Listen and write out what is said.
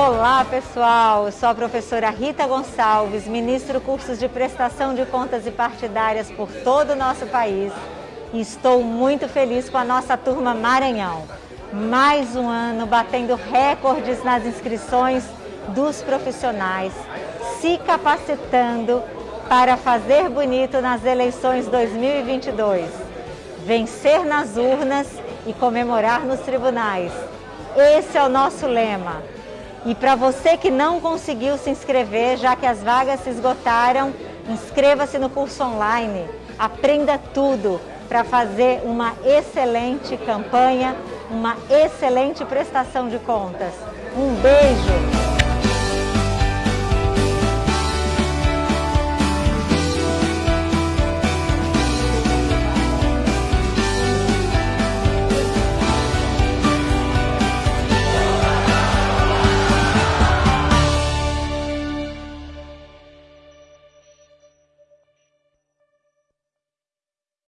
Olá pessoal, sou a professora Rita Gonçalves, ministro cursos de prestação de contas e partidárias por todo o nosso país e estou muito feliz com a nossa turma Maranhão. Mais um ano batendo recordes nas inscrições dos profissionais, se capacitando para fazer bonito nas eleições 2022, vencer nas urnas e comemorar nos tribunais. Esse é o nosso lema. E para você que não conseguiu se inscrever, já que as vagas se esgotaram, inscreva-se no curso online. Aprenda tudo para fazer uma excelente campanha, uma excelente prestação de contas. Um beijo!